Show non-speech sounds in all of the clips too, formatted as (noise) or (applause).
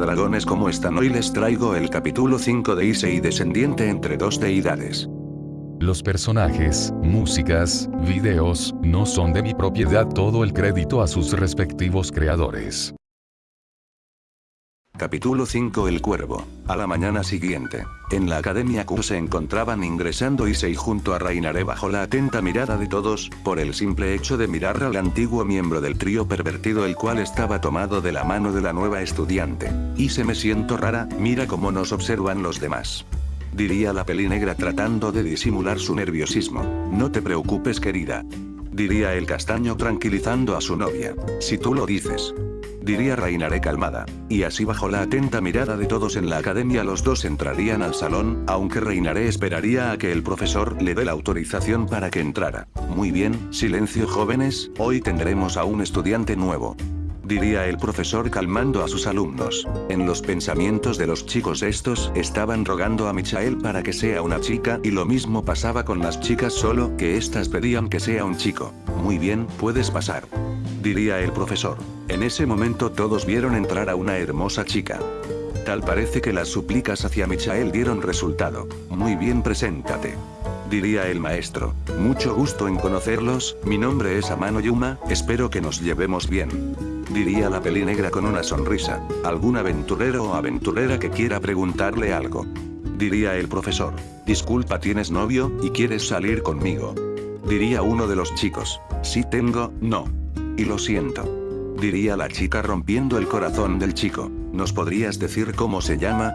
corazones como están hoy les traigo el capítulo 5 de Issei descendiente entre dos deidades. Los personajes, músicas, videos, no son de mi propiedad todo el crédito a sus respectivos creadores. Capítulo 5 El Cuervo. A la mañana siguiente, en la Academia Q se encontraban ingresando Issei junto a Reinaré bajo la atenta mirada de todos, por el simple hecho de mirar al antiguo miembro del trío pervertido el cual estaba tomado de la mano de la nueva estudiante. Y se me siento rara, mira cómo nos observan los demás. Diría la peli negra tratando de disimular su nerviosismo. No te preocupes querida. Diría el castaño tranquilizando a su novia. Si tú lo dices diría Reinaré calmada. Y así bajo la atenta mirada de todos en la academia los dos entrarían al salón, aunque Reinaré esperaría a que el profesor le dé la autorización para que entrara. Muy bien, silencio jóvenes, hoy tendremos a un estudiante nuevo diría el profesor calmando a sus alumnos. En los pensamientos de los chicos estos estaban rogando a Michael para que sea una chica y lo mismo pasaba con las chicas solo que éstas pedían que sea un chico. Muy bien, puedes pasar diría el profesor. En ese momento todos vieron entrar a una hermosa chica. Tal parece que las súplicas hacia Michael dieron resultado. Muy bien preséntate. Diría el maestro. Mucho gusto en conocerlos, mi nombre es Amano Yuma, espero que nos llevemos bien. Diría la peli negra con una sonrisa. ¿Algún aventurero o aventurera que quiera preguntarle algo? Diría el profesor. Disculpa tienes novio, y quieres salir conmigo. Diría uno de los chicos. Sí tengo, no. Y lo siento. Diría la chica rompiendo el corazón del chico. ¿Nos podrías decir cómo se llama?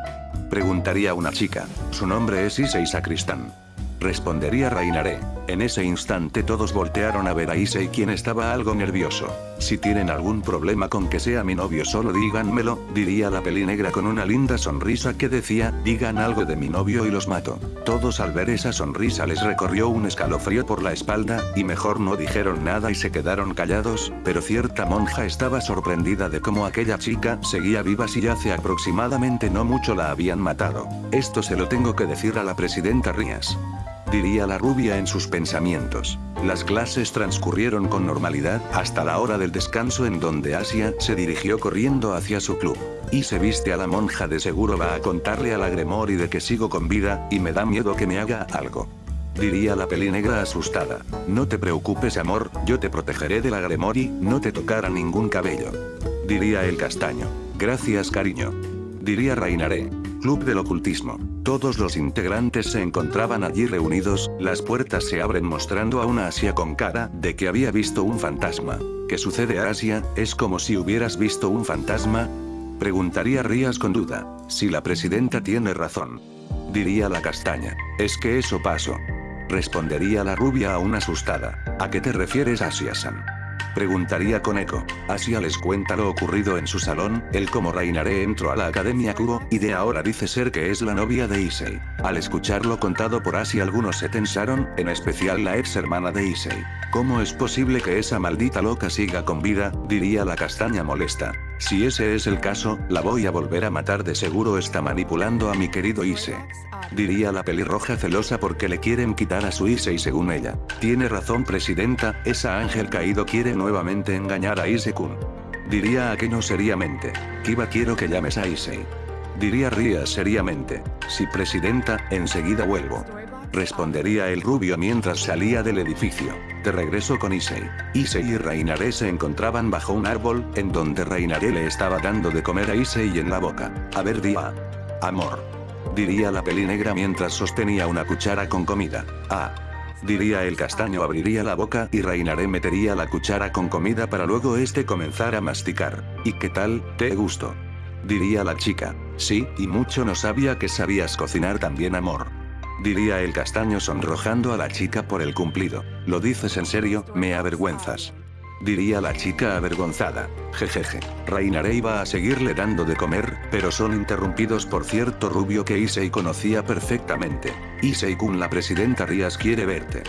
Preguntaría una chica. Su nombre es Issei Sacristán. Respondería Reinaré. En ese instante todos voltearon a ver a Issei quien estaba algo nervioso. Si tienen algún problema con que sea mi novio solo díganmelo, diría la peli negra con una linda sonrisa que decía, digan algo de mi novio y los mato. Todos al ver esa sonrisa les recorrió un escalofrío por la espalda, y mejor no dijeron nada y se quedaron callados, pero cierta monja estaba sorprendida de cómo aquella chica seguía viva si hace aproximadamente no mucho la habían matado. Esto se lo tengo que decir a la presidenta Rías diría la rubia en sus pensamientos. Las clases transcurrieron con normalidad, hasta la hora del descanso en donde Asia se dirigió corriendo hacia su club. Y se viste a la monja de seguro va a contarle a la Gremori de que sigo con vida, y me da miedo que me haga algo. Diría la peli negra asustada. No te preocupes amor, yo te protegeré de la Gremori, no te tocará ningún cabello. Diría el castaño. Gracias cariño. Diría Reinaré. Club del Ocultismo. Todos los integrantes se encontraban allí reunidos, las puertas se abren mostrando a una Asia con cara de que había visto un fantasma. ¿Qué sucede Asia? ¿Es como si hubieras visto un fantasma? Preguntaría Rías con duda. Si la presidenta tiene razón. Diría la castaña. Es que eso pasó. Respondería la rubia aún asustada. ¿A qué te refieres Asia-san? Preguntaría con eco. Asia les cuenta lo ocurrido en su salón, él como Reinaré entró a la Academia Kubo, y de ahora dice ser que es la novia de Issei. Al escucharlo contado por Asia algunos se tensaron, en especial la ex hermana de Issei. ¿Cómo es posible que esa maldita loca siga con vida? diría la castaña molesta. Si ese es el caso, la voy a volver a matar de seguro está manipulando a mi querido Issei. Diría la pelirroja celosa porque le quieren quitar a su Issei según ella. Tiene razón presidenta, esa ángel caído quiere nuevamente engañar a Issei-kun. Diría aquello seriamente. Kiba quiero que llames a Issei. Diría Ria seriamente. Si presidenta, enseguida vuelvo. Respondería el rubio mientras salía del edificio. De regreso con Issei. Issei y Reinaré se encontraban bajo un árbol, en donde Reinaré le estaba dando de comer a Issei en la boca. A ver día. Amor diría la peli negra mientras sostenía una cuchara con comida. Ah. Diría el castaño abriría la boca y Reinaré metería la cuchara con comida para luego este comenzar a masticar. ¿Y qué tal, te gusto? Diría la chica. Sí, y mucho no sabía que sabías cocinar también amor. Diría el castaño sonrojando a la chica por el cumplido. ¿Lo dices en serio? Me avergüenzas diría la chica avergonzada. Jejeje. Reinaré iba a seguirle dando de comer, pero son interrumpidos por cierto rubio que Issei conocía perfectamente. Issei-kun la presidenta Rías quiere verte.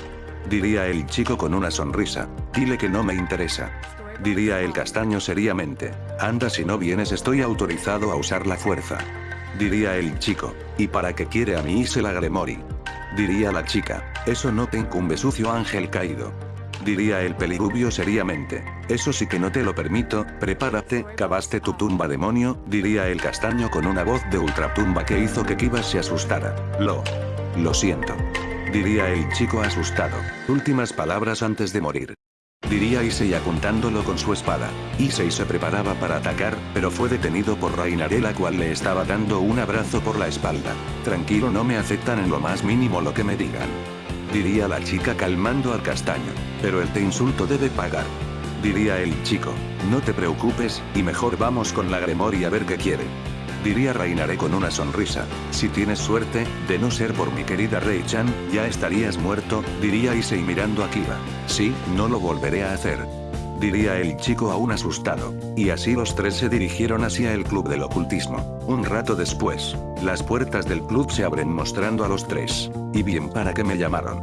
Diría el chico con una sonrisa. Dile que no me interesa. Diría el castaño seriamente. Anda si no vienes estoy autorizado a usar la fuerza. Diría el chico. ¿Y para qué quiere a mi Ise la Gremori? Diría la chica. Eso no te incumbe sucio ángel caído. Diría el pelirubio seriamente. Eso sí que no te lo permito, prepárate, cavaste tu tumba demonio, diría el castaño con una voz de ultratumba que hizo que Kibas se asustara. Lo. Lo siento. Diría el chico asustado. Últimas palabras antes de morir. Diría Issei apuntándolo con su espada. Issei se preparaba para atacar, pero fue detenido por Rainare la cual le estaba dando un abrazo por la espalda. Tranquilo no me aceptan en lo más mínimo lo que me digan. Diría la chica calmando al castaño. Pero el te insulto debe pagar. Diría el chico. No te preocupes, y mejor vamos con la Gremori a ver qué quiere. Diría Reinaré con una sonrisa. Si tienes suerte, de no ser por mi querida Rei-chan, ya estarías muerto, diría Issei mirando a Kiba. Sí, no lo volveré a hacer. Diría el chico aún asustado. Y así los tres se dirigieron hacia el club del ocultismo. Un rato después, las puertas del club se abren mostrando a los tres. Y bien para qué me llamaron.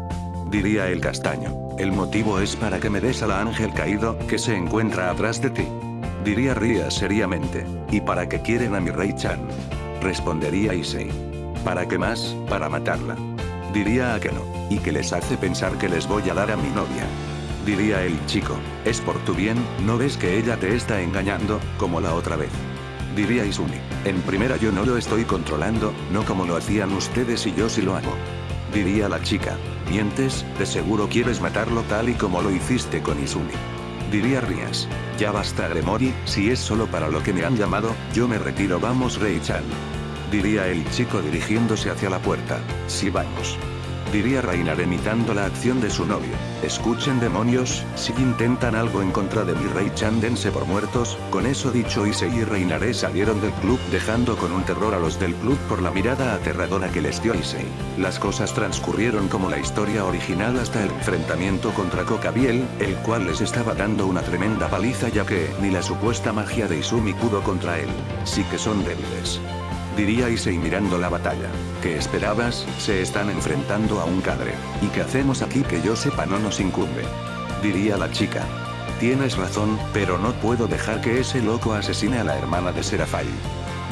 Diría el castaño. El motivo es para que me des a la ángel caído, que se encuentra atrás de ti. Diría Ria seriamente. ¿Y para qué quieren a mi Rey Chan? Respondería Issei. ¿Para qué más? Para matarla. Diría a que no. Y que les hace pensar que les voy a dar a mi novia. Diría el chico. Es por tu bien, ¿no ves que ella te está engañando, como la otra vez? Diría Izumi. En primera yo no lo estoy controlando, no como lo hacían ustedes y yo sí lo hago. Diría la chica. Mientes, de seguro quieres matarlo tal y como lo hiciste con Izumi. Diría Rías. Ya basta Gremori, si es solo para lo que me han llamado, yo me retiro vamos Rei-chan. Diría el chico dirigiéndose hacia la puerta. Si vamos. Diría Reinar imitando la acción de su novio. Escuchen demonios, si intentan algo en contra de mi rey Chan dense por muertos, con eso dicho Issei y Reinaré salieron del club dejando con un terror a los del club por la mirada aterradora que les dio Issei. Las cosas transcurrieron como la historia original hasta el enfrentamiento contra Kokabiel, el cual les estaba dando una tremenda paliza ya que ni la supuesta magia de Izumi pudo contra él. Sí que son débiles diría Issei mirando la batalla. ¿Qué esperabas? Se están enfrentando a un cadre. ¿Y qué hacemos aquí que yo sepa no nos incumbe? Diría la chica. Tienes razón, pero no puedo dejar que ese loco asesine a la hermana de Serafai.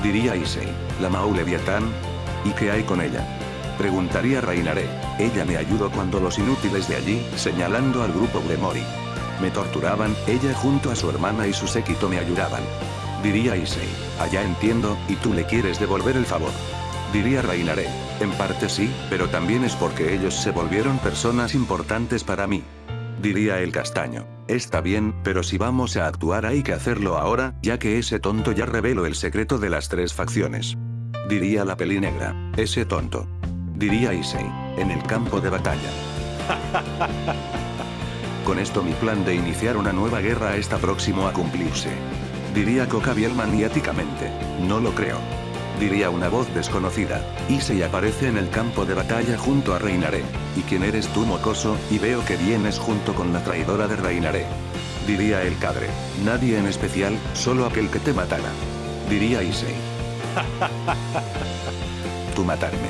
Diría Issei. ¿La Mau Leviatán? ¿Y qué hay con ella? Preguntaría Reinaré. Ella me ayudó cuando los inútiles de allí, señalando al grupo Gremori. Me torturaban, ella junto a su hermana y su séquito me ayudaban. Diría Issei. Allá entiendo, y tú le quieres devolver el favor. Diría Reinaré. En parte sí, pero también es porque ellos se volvieron personas importantes para mí. Diría el castaño. Está bien, pero si vamos a actuar hay que hacerlo ahora, ya que ese tonto ya reveló el secreto de las tres facciones. Diría la pelinegra. Ese tonto. Diría Issei. En el campo de batalla. (laughs) Con esto mi plan de iniciar una nueva guerra está próximo a cumplirse. Diría Cocabiel maniáticamente. No lo creo. Diría una voz desconocida. Issei aparece en el campo de batalla junto a Reinaré. ¿Y quién eres tú mocoso? Y veo que vienes junto con la traidora de Reinaré. Diría el cadre. Nadie en especial, solo aquel que te matara. Diría Issei. (laughs) tú matarme.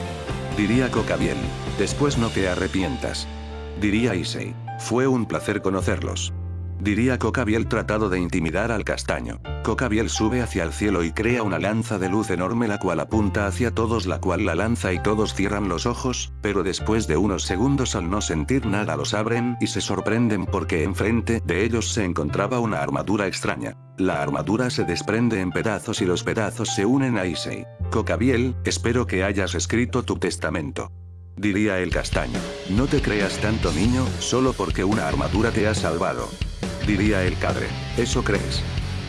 Diría Cocabiel. Después no te arrepientas. Diría Issei. Fue un placer conocerlos. Diría Cocabiel tratado de intimidar al castaño. Cocabiel sube hacia el cielo y crea una lanza de luz enorme la cual apunta hacia todos la cual la lanza y todos cierran los ojos, pero después de unos segundos al no sentir nada los abren y se sorprenden porque enfrente de ellos se encontraba una armadura extraña. La armadura se desprende en pedazos y los pedazos se unen a Issei. Cocabiel, espero que hayas escrito tu testamento. Diría el castaño. No te creas tanto niño, solo porque una armadura te ha salvado. Diría el cadre. ¿Eso crees?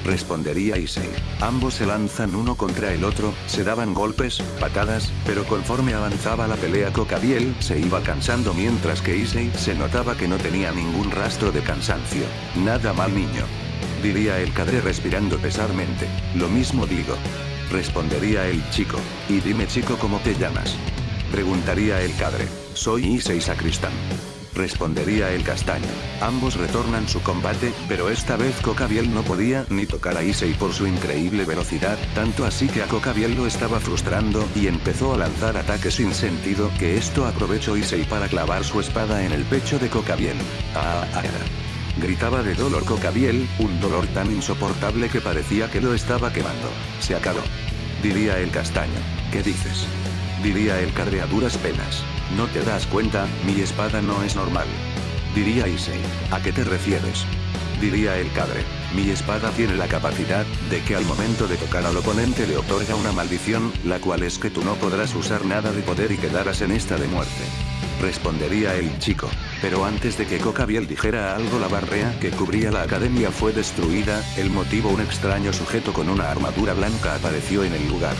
Respondería Issei. Ambos se lanzan uno contra el otro, se daban golpes, patadas, pero conforme avanzaba la pelea Cocabiel se iba cansando mientras que Issei se notaba que no tenía ningún rastro de cansancio. Nada mal niño. Diría el cadre respirando pesarmente. Lo mismo digo. Respondería el chico. Y dime chico cómo te llamas. Preguntaría el cadre. Soy Issei Sacristán. Respondería el castaño. Ambos retornan su combate, pero esta vez Cocabiel no podía ni tocar a Issei por su increíble velocidad, tanto así que a Cocabiel lo estaba frustrando y empezó a lanzar ataques sin sentido que esto aprovechó Issei para clavar su espada en el pecho de Cocabiel. ¡Ah! ah, ah. Gritaba de dolor Cocabiel, un dolor tan insoportable que parecía que lo estaba quemando. Se acabó. Diría el castaño. ¿Qué dices? Diría el cadre a duras penas. ¿No te das cuenta? Mi espada no es normal. Diría Issei. ¿A qué te refieres? Diría el cadre. Mi espada tiene la capacidad, de que al momento de tocar al oponente le otorga una maldición, la cual es que tú no podrás usar nada de poder y quedarás en esta de muerte. Respondería el chico. Pero antes de que Cocabiel dijera algo la barrea que cubría la academia fue destruida, el motivo un extraño sujeto con una armadura blanca apareció en el lugar.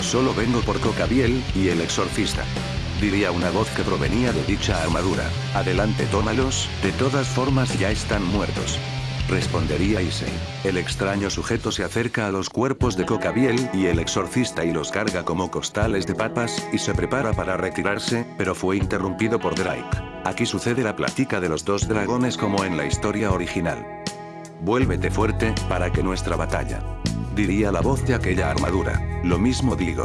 Solo vengo por Cocabiel, y el exorcista. Diría una voz que provenía de dicha armadura. Adelante tómalos, de todas formas ya están muertos. Respondería Issei. El extraño sujeto se acerca a los cuerpos de Cocabiel y el exorcista y los carga como costales de papas y se prepara para retirarse, pero fue interrumpido por Drake. Aquí sucede la plática de los dos dragones como en la historia original. Vuélvete fuerte, para que nuestra batalla. Diría la voz de aquella armadura. Lo mismo digo.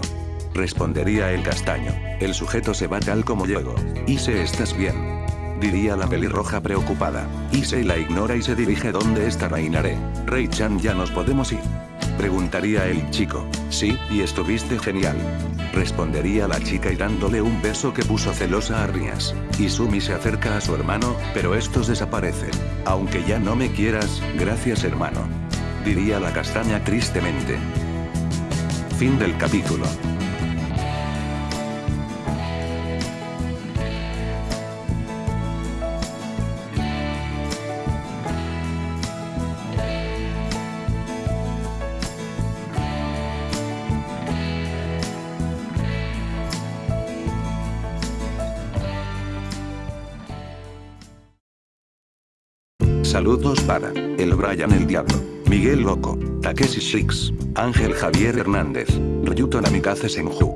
Respondería el castaño. El sujeto se va tal como llego. Ise estás bien diría la pelirroja preocupada. Issei la ignora y se dirige donde está Reinaré. Rei-chan ya nos podemos ir. Preguntaría el chico. Sí, y estuviste genial. Respondería la chica y dándole un beso que puso celosa a Rias. Izumi se acerca a su hermano, pero estos desaparecen. Aunque ya no me quieras, gracias hermano. Diría la castaña tristemente. Fin del capítulo. Saludos para el Brian el Diablo, Miguel Loco, Takeshi Shix, Ángel Javier Hernández, Ryuto Namikaze Senju.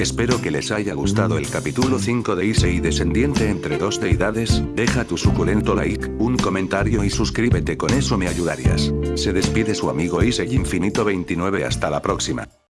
Espero que les haya gustado el capítulo 5 de Issei Descendiente entre dos deidades, deja tu suculento like, un comentario y suscríbete con eso me ayudarías. Se despide su amigo Issei Infinito 29 hasta la próxima.